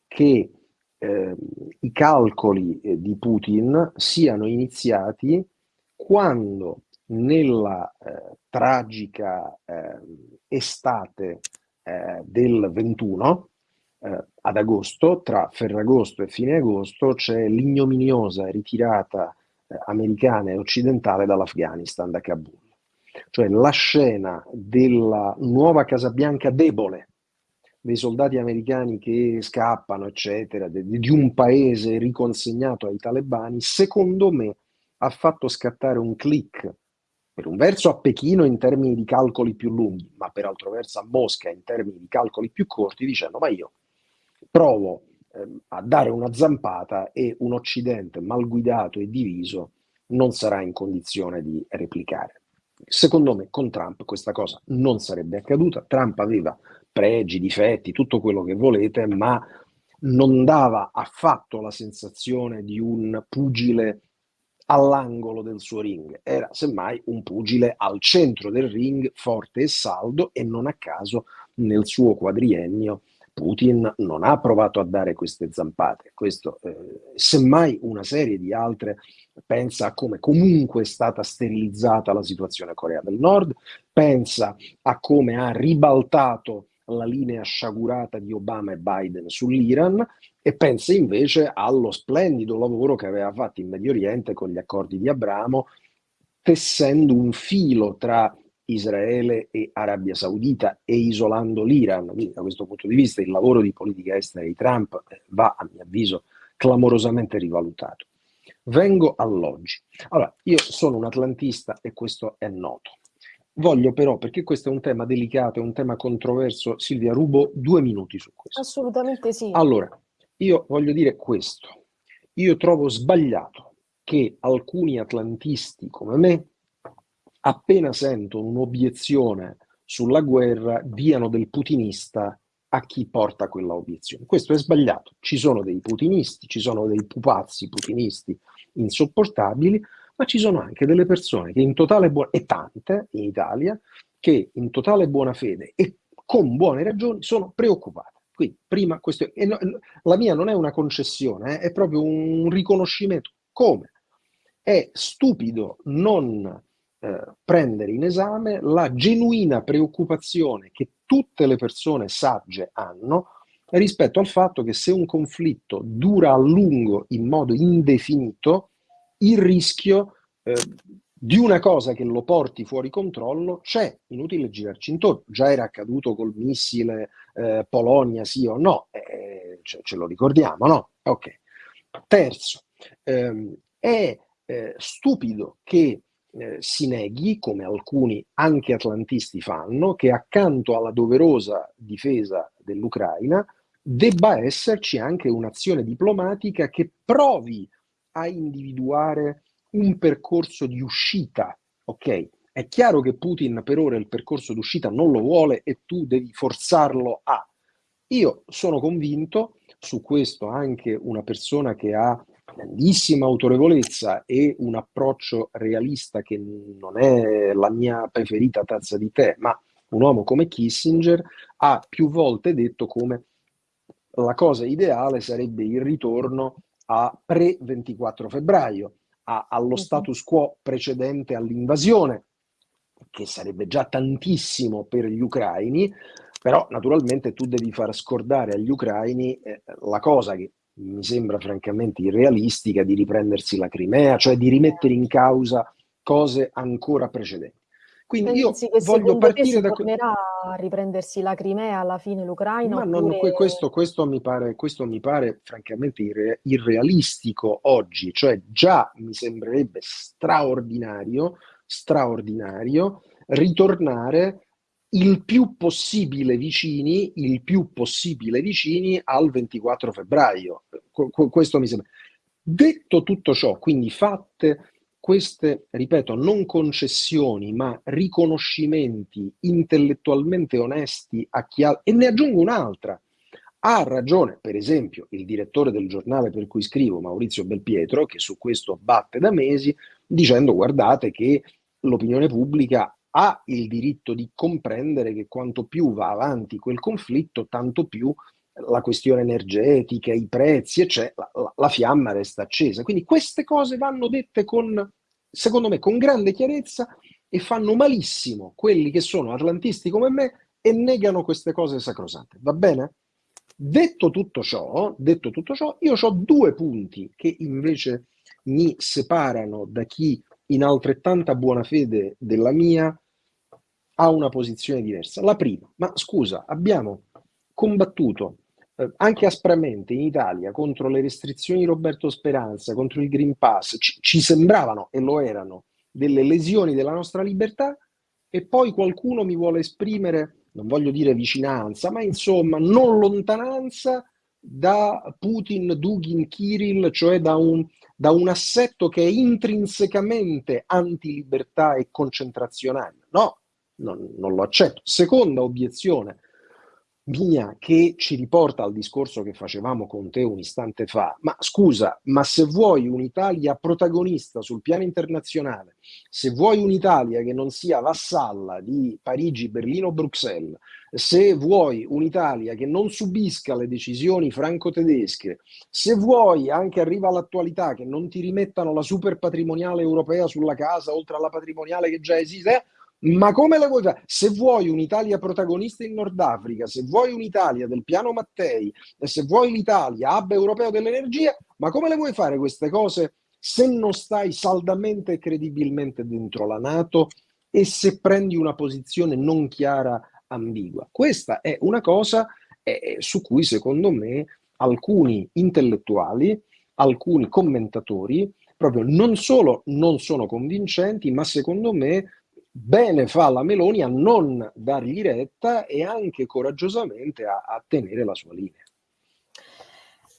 che eh, i calcoli eh, di Putin siano iniziati quando nella eh, tragica eh, estate eh, del 21, eh, ad agosto, tra Ferragosto e fine agosto, c'è l'ignominiosa ritirata americana e occidentale dall'Afghanistan, da Kabul. Cioè la scena della nuova Casa Bianca debole, dei soldati americani che scappano, eccetera, di un paese riconsegnato ai talebani, secondo me ha fatto scattare un click per un verso a Pechino in termini di calcoli più lunghi, ma per altro verso a Mosca in termini di calcoli più corti, dicendo ma io provo eh, a dare una zampata e un Occidente mal guidato e diviso non sarà in condizione di replicare. Secondo me con Trump questa cosa non sarebbe accaduta. Trump aveva pregi, difetti, tutto quello che volete, ma non dava affatto la sensazione di un pugile all'angolo del suo ring, era semmai un pugile al centro del ring, forte e saldo, e non a caso nel suo quadriennio Putin non ha provato a dare queste zampate. Questo, eh, semmai una serie di altre pensa a come comunque è stata sterilizzata la situazione Corea del Nord, pensa a come ha ribaltato la linea sciagurata di Obama e Biden sull'Iran e pensa invece allo splendido lavoro che aveva fatto in Medio Oriente con gli accordi di Abramo, tessendo un filo tra Israele e Arabia Saudita e isolando l'Iran. Quindi da questo punto di vista il lavoro di politica estera di Trump eh, va, a mio avviso, clamorosamente rivalutato. Vengo all'oggi. Allora, io sono un atlantista e questo è noto. Voglio però, perché questo è un tema delicato, è un tema controverso, Silvia, rubo due minuti su questo. Assolutamente sì. Allora, io voglio dire questo. Io trovo sbagliato che alcuni atlantisti come me appena sentono un'obiezione sulla guerra, diano del putinista a chi porta quella obiezione. Questo è sbagliato. Ci sono dei putinisti, ci sono dei pupazzi putinisti insopportabili, ma ci sono anche delle persone che in totale buona, e tante in Italia, che in totale buona fede e con buone ragioni sono preoccupate. Quindi, prima questo, no, la mia non è una concessione, eh, è proprio un riconoscimento. Come? È stupido non eh, prendere in esame la genuina preoccupazione che tutte le persone sagge hanno rispetto al fatto che se un conflitto dura a lungo in modo indefinito, il rischio eh, di una cosa che lo porti fuori controllo c'è, inutile girarci intorno. Già era accaduto col missile eh, Polonia, sì o no, eh, ce, ce, lo ricordiamo, no? Ok. Terzo, ehm, è eh, stupido che eh, si neghi, come alcuni anche atlantisti fanno, che accanto alla doverosa difesa dell'Ucraina debba esserci anche un'azione diplomatica che provi a individuare un percorso di uscita, ok? È chiaro che Putin per ora il percorso d'uscita non lo vuole e tu devi forzarlo a. Io sono convinto, su questo anche una persona che ha grandissima autorevolezza e un approccio realista che non è la mia preferita tazza di tè, ma un uomo come Kissinger ha più volte detto come la cosa ideale sarebbe il ritorno a pre-24 febbraio, a, allo status quo precedente all'invasione, che sarebbe già tantissimo per gli ucraini, però naturalmente tu devi far scordare agli ucraini eh, la cosa che mi sembra francamente irrealistica di riprendersi la Crimea, cioè di rimettere in causa cose ancora precedenti. Quindi io voglio partire da... tornerà a riprendersi la Crimea alla fine l'Ucraina? Ma oppure... non, questo, questo, mi pare, questo mi pare francamente irre, irrealistico oggi, cioè già mi sembrerebbe straordinario, straordinario ritornare il più possibile vicini, il più possibile vicini al 24 febbraio. questo mi sembra. Detto tutto ciò, quindi fatte queste, ripeto, non concessioni, ma riconoscimenti intellettualmente onesti a chi ha... E ne aggiungo un'altra. Ha ragione, per esempio, il direttore del giornale per cui scrivo, Maurizio Belpietro, che su questo batte da mesi, dicendo guardate che l'opinione pubblica ha il diritto di comprendere che quanto più va avanti quel conflitto, tanto più la questione energetica, i prezzi, eccetera, la, la, fiamma resta accesa. Quindi queste cose vanno dette con, secondo me, con grande chiarezza e fanno malissimo quelli che sono atlantisti come me e negano queste cose sacrosante. Va bene? Detto tutto ciò, detto tutto ciò, io ho due punti che invece mi separano da chi in altrettanta buona fede della mia ha una posizione diversa. La prima, ma scusa, abbiamo combattuto eh, anche aspramente in Italia contro le restrizioni di Roberto Speranza, contro il Green Pass, ci, ci sembravano e lo erano delle lesioni della nostra libertà e poi qualcuno mi vuole esprimere, non voglio dire vicinanza, ma insomma non lontananza da Putin, Dugin, Kirill, cioè da un, da un assetto che è intrinsecamente antilibertà e concentrazionario. No, non, non lo accetto. Seconda obiezione mia che ci riporta al discorso che facevamo con te un istante fa. Ma scusa, ma se vuoi un'Italia protagonista sul piano internazionale, se vuoi un'Italia che non sia vassalla di Parigi, Berlino, Bruxelles, se vuoi un'Italia che non subisca le decisioni franco-tedesche, se vuoi, anche arriva all'attualità, che non ti rimettano la super patrimoniale europea sulla casa, oltre alla patrimoniale che già esiste, eh, ma come la vuoi fare? Se vuoi un'Italia protagonista in Nord Africa, se vuoi un'Italia del piano Mattei, e se vuoi l'Italia hub europeo dell'energia, ma come le vuoi fare queste cose se non stai saldamente e credibilmente dentro la Nato e se prendi una posizione non chiara, ambigua? Questa è una cosa eh, su cui secondo me alcuni intellettuali, alcuni commentatori, proprio non solo non sono convincenti, ma secondo me bene fa la Meloni a non dargli retta e anche coraggiosamente a, a tenere la sua linea.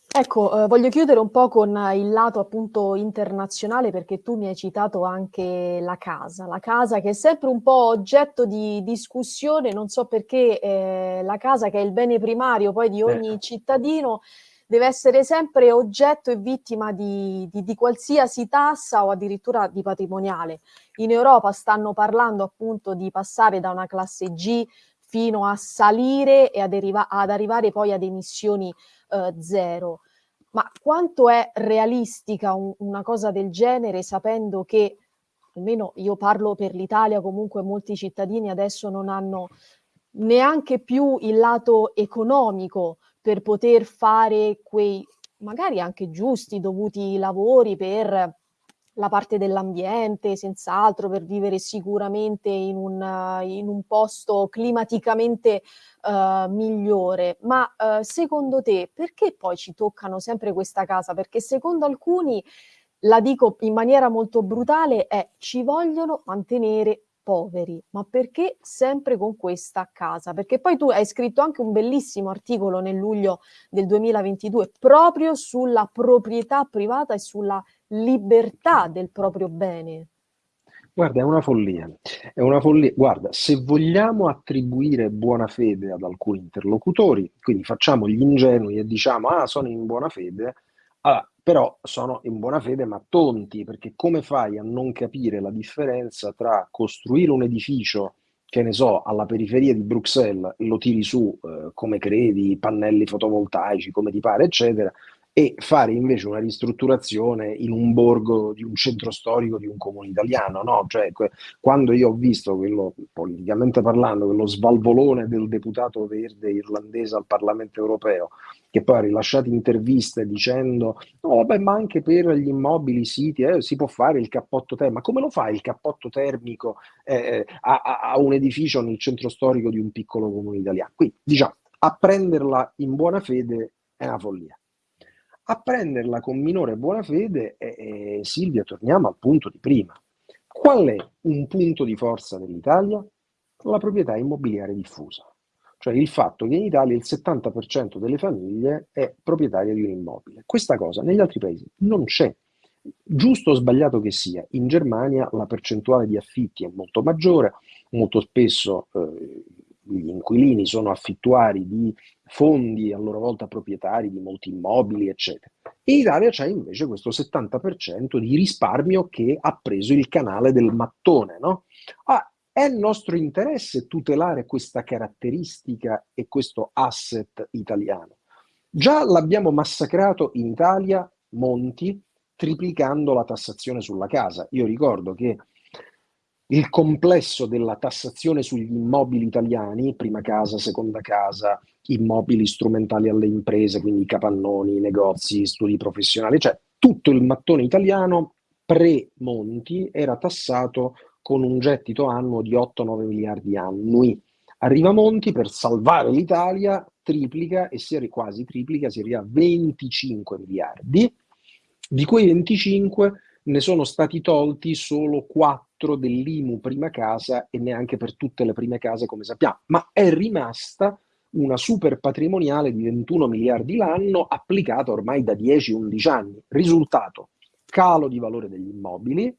Ecco, eh, voglio chiudere un po' con il lato appunto internazionale perché tu mi hai citato anche la casa, la casa che è sempre un po' oggetto di discussione, non so perché eh, la casa che è il bene primario poi di ogni eh. cittadino deve essere sempre oggetto e vittima di, di, di, qualsiasi tassa o addirittura di patrimoniale. In Europa stanno parlando appunto di passare da una classe G fino a salire e ad, ad arrivare poi ad emissioni eh, zero. Ma quanto è realistica un, una cosa del genere sapendo che, almeno io parlo per l'Italia, comunque molti cittadini adesso non hanno neanche più il lato economico per poter fare quei magari anche giusti, dovuti lavori per la parte dell'ambiente, senz'altro, per vivere sicuramente in un, in un posto climaticamente uh, migliore. Ma uh, secondo te perché poi ci toccano sempre questa casa? Perché secondo alcuni, la dico in maniera molto brutale, è ci vogliono mantenere poveri, ma perché sempre con questa casa? Perché poi tu hai scritto anche un bellissimo articolo nel luglio del 2022 proprio sulla proprietà privata e sulla libertà del proprio bene. Guarda, è una follia, è una follia. Guarda, se vogliamo attribuire buona fede ad alcuni interlocutori, quindi facciamo gli ingenui e diciamo, ah, sono in buona fede, allora, però sono in buona fede ma tonti, perché come fai a non capire la differenza tra costruire un edificio, che ne so, alla periferia di Bruxelles, lo tiri su eh, come credi, pannelli fotovoltaici, come ti pare, eccetera, e fare invece una ristrutturazione in un borgo di un centro storico di un comune italiano, no? Cioè, quando io ho visto quello, politicamente parlando, quello svalvolone del deputato verde irlandese al Parlamento europeo, che poi ha rilasciato interviste dicendo no, vabbè, ma anche per gli immobili, siti, eh, si può fare il cappotto termico, ma come lo fai il cappotto termico eh, a, a un edificio nel centro storico di un piccolo comune italiano? Quindi, diciamo, a prenderla in buona fede è una follia a prenderla con minore buona fede, eh, Silvia, torniamo al punto di prima. Qual è un punto di forza dell'Italia? La proprietà immobiliare diffusa, cioè il fatto che in Italia il 70% delle famiglie è proprietaria di un immobile. Questa cosa negli altri paesi non c'è. Giusto o sbagliato che sia, in Germania la percentuale di affitti è molto maggiore, molto spesso eh, gli inquilini sono affittuari di fondi a loro volta proprietari di molti immobili, eccetera. In Italia c'è invece questo 70% di risparmio che ha preso il canale del mattone. No? Ah, è nostro interesse tutelare questa caratteristica e questo asset italiano. Già l'abbiamo massacrato in Italia, Monti, triplicando la tassazione sulla casa. Io ricordo che il complesso della tassazione sugli immobili italiani, prima casa, seconda casa, immobili strumentali alle imprese, quindi capannoni, negozi, studi professionali, cioè tutto il mattone italiano pre-Monti era tassato con un gettito annuo di 8-9 miliardi annui. Arriva Monti per salvare l'Italia, triplica e si quasi triplica, si arriva a 25 miliardi. Di quei 25 ne sono stati tolti solo 4 dell'IMU prima casa e neanche per tutte le prime case come sappiamo, ma è rimasta una super patrimoniale di 21 miliardi l'anno applicata ormai da 10-11 anni. Risultato, calo di valore degli immobili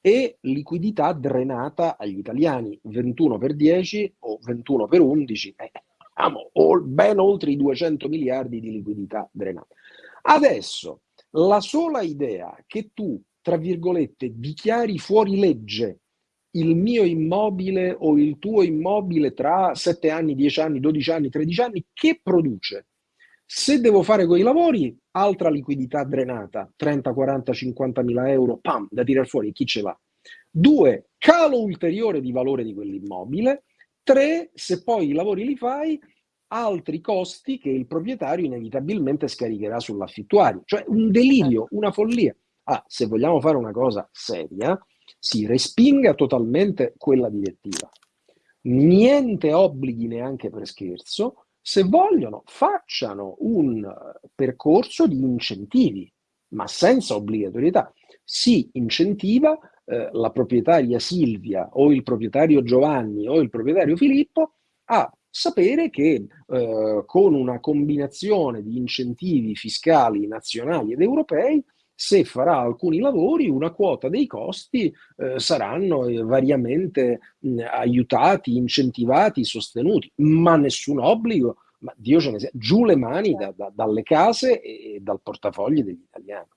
e liquidità drenata agli italiani, 21 per 10 o 21 per 11, eh, ben oltre i 200 miliardi di liquidità drenata. Adesso, la sola idea che tu, tra virgolette, dichiari fuori legge il mio immobile o il tuo immobile tra 7 anni, 10 anni, 12 anni, 13 anni, che produce? Se devo fare quei lavori, altra liquidità drenata, 30, 40, 50 mila euro, pam, da tirare fuori, chi ce l'ha? Due, calo ulteriore di valore di quell'immobile. Tre, se poi i lavori li fai, altri costi che il proprietario inevitabilmente scaricherà sull'affittuario. Cioè un delirio, una follia. Ah, se vogliamo fare una cosa seria, si respinga totalmente quella direttiva. Niente obblighi neanche per scherzo, se vogliono facciano un percorso di incentivi, ma senza obbligatorietà. Si incentiva eh, la proprietaria Silvia o il proprietario Giovanni o il proprietario Filippo a sapere che eh, con una combinazione di incentivi fiscali nazionali ed europei se farà alcuni lavori, una quota dei costi eh, saranno eh, variamente mh, aiutati, incentivati, sostenuti, ma nessun obbligo, ma Dio ce ne sia, giù le mani da, da, dalle case e, e dal portafoglio degli italiani.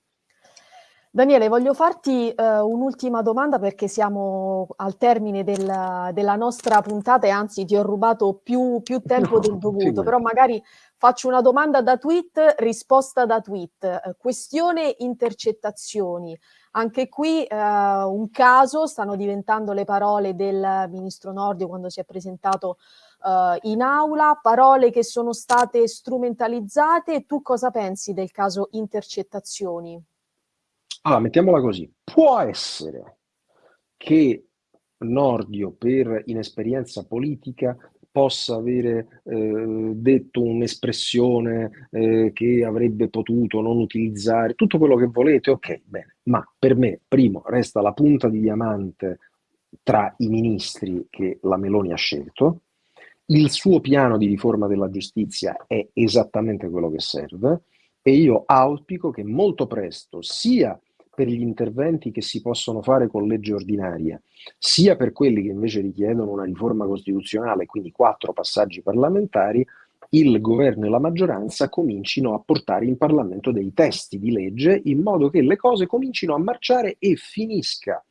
Daniele, voglio farti eh, un'ultima domanda perché siamo al termine del, della nostra puntata e anzi ti ho rubato più, più tempo no, del dovuto, però magari faccio una domanda da tweet, risposta da tweet. Eh, questione intercettazioni. Anche qui eh, un caso, stanno diventando le parole del ministro Nordio quando si è presentato eh, in aula, parole che sono state strumentalizzate. Tu cosa pensi del caso intercettazioni? Allora, mettiamola così. Può essere che Nordio, per inesperienza politica, possa avere eh, detto un'espressione eh, che avrebbe potuto non utilizzare, tutto quello che volete, ok, bene, ma per me, primo, resta la punta di diamante tra i ministri che la Meloni ha scelto, il suo piano di riforma della giustizia è esattamente quello che serve e io auspico che molto presto sia per gli interventi che si possono fare con legge ordinaria, sia per quelli che invece richiedono una riforma costituzionale, quindi quattro passaggi parlamentari, il governo e la maggioranza comincino a portare in Parlamento dei testi di legge in modo che le cose comincino a marciare e finisca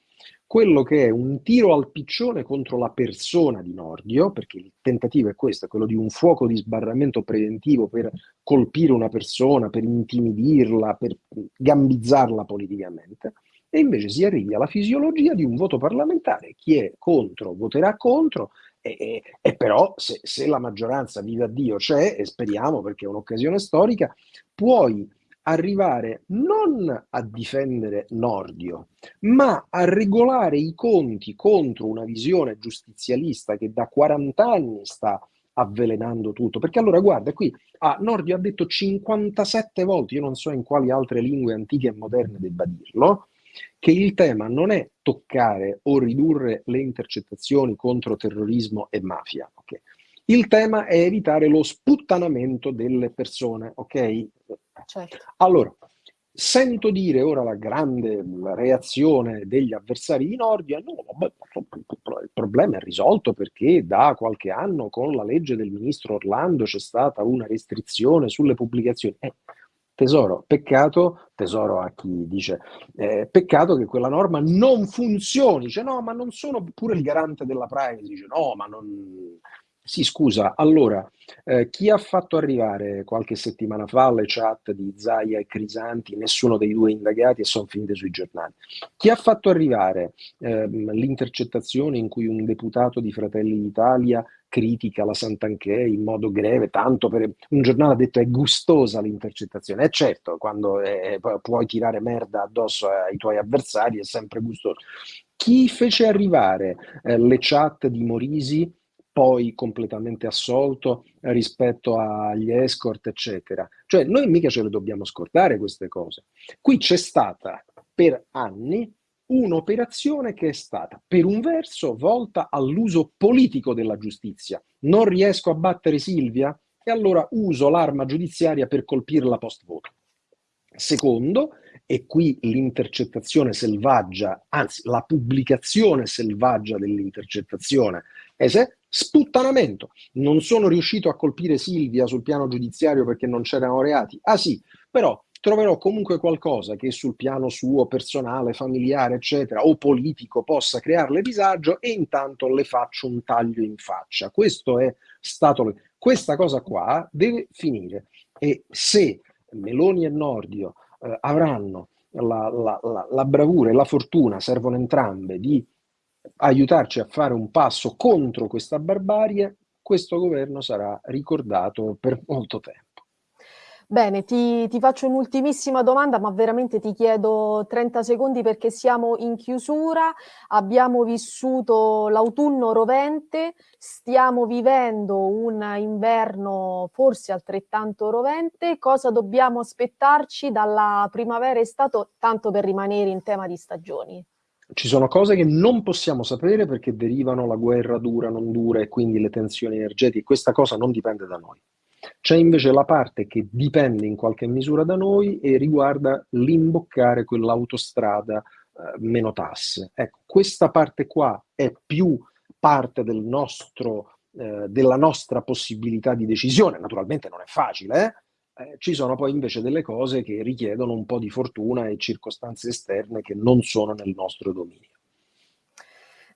quello che è un tiro al piccione contro la persona di Nordio, perché il tentativo è questo, quello di un fuoco di sbarramento preventivo per colpire una persona, per intimidirla, per gambizzarla politicamente, e invece si arrivi alla fisiologia di un voto parlamentare. Chi è contro voterà contro, e, e, e però se, se la maggioranza, viva Dio, c'è, e speriamo perché è un'occasione storica, puoi arrivare non a difendere Nordio, ma a regolare i conti contro una visione giustizialista che da 40 anni sta avvelenando tutto. Perché allora guarda qui, ah, Nordio ha detto 57 volte, io non so in quali altre lingue antiche e moderne debba dirlo, che il tema non è toccare o ridurre le intercettazioni contro terrorismo e mafia. Okay? Il tema è evitare lo sputtanamento delle persone, ok? Certo. Allora, sento dire ora la grande reazione degli avversari di Nordia, no, il problema è risolto perché da qualche anno con la legge del ministro Orlando c'è stata una restrizione sulle pubblicazioni. Eh, tesoro, peccato, tesoro a chi dice, eh, peccato che quella norma non funzioni, dice no, ma non sono pure il garante della privacy, dice no, ma non sì, scusa, allora, eh, chi ha fatto arrivare qualche settimana fa le chat di Zaia e Crisanti, nessuno dei due indagati e sono finite sui giornali, chi ha fatto arrivare eh, l'intercettazione in cui un deputato di Fratelli d'Italia critica la Santanchè in modo greve, tanto per un giornale ha detto è gustosa l'intercettazione. E eh, certo, quando eh, puoi tirare merda addosso ai tuoi avversari è sempre gustoso. Chi fece arrivare eh, le chat di Morisi poi completamente assolto rispetto agli escort, eccetera. Cioè, noi mica ce le dobbiamo scordare queste cose. Qui c'è stata per anni un'operazione che è stata, per un verso, volta all'uso politico della giustizia. Non riesco a battere Silvia? E allora uso l'arma giudiziaria per colpirla post voto. Secondo, e qui l'intercettazione selvaggia, anzi la pubblicazione selvaggia dell'intercettazione, sputtanamento. Non sono riuscito a colpire Silvia sul piano giudiziario perché non c'erano reati. Ah sì, però troverò comunque qualcosa che sul piano suo personale, familiare, eccetera, o politico possa crearle disagio e intanto le faccio un taglio in faccia. Questo è stato... Questa cosa qua deve finire e se Meloni e Nordio eh, avranno la, la, la, la bravura e la fortuna, servono entrambe, di aiutarci a fare un passo contro questa barbarie, questo governo sarà ricordato per molto tempo. Bene, ti, ti faccio un'ultimissima domanda, ma veramente ti chiedo 30 secondi perché siamo in chiusura, abbiamo vissuto l'autunno rovente, stiamo vivendo un inverno forse altrettanto rovente, cosa dobbiamo aspettarci dalla primavera estate, tanto per rimanere in tema di stagioni? Ci sono cose che non possiamo sapere perché derivano la guerra dura, non dura e quindi le tensioni energetiche, questa cosa non dipende da noi. C'è invece la parte che dipende in qualche misura da noi e riguarda l'imboccare quell'autostrada eh, meno tasse. Ecco, questa parte qua è più parte del nostro, eh, della nostra possibilità di decisione. Naturalmente non è facile, eh? Eh? ci sono poi invece delle cose che richiedono un po' di fortuna e circostanze esterne che non sono nel nostro dominio.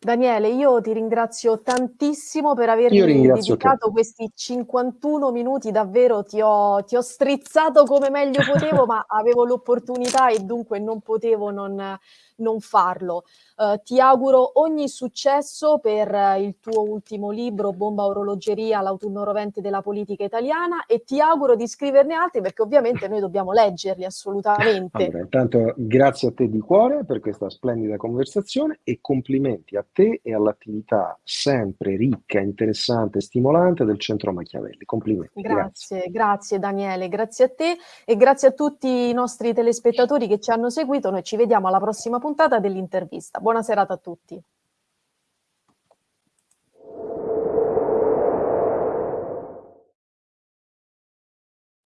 Daniele, io ti ringrazio tantissimo per avermi dedicato te. questi 51 minuti, davvero ti ho, ti ho strizzato come meglio potevo, [LAUGHS] ma avevo l'opportunità e dunque non potevo non, non farlo. Uh, ti auguro ogni successo per uh, il tuo ultimo libro, Bomba Orologeria, l'autunno rovente della politica italiana e ti auguro di scriverne altri perché ovviamente noi dobbiamo leggerli assolutamente. Allora, intanto grazie a te di cuore per questa splendida conversazione e complimenti a te e all'attività sempre ricca, interessante e stimolante del Centro Machiavelli. Complimenti. Grazie, grazie, grazie Daniele, grazie a te e grazie a tutti i nostri telespettatori che ci hanno seguito. Noi ci vediamo alla prossima puntata puntata dell'intervista. Buona serata a tutti.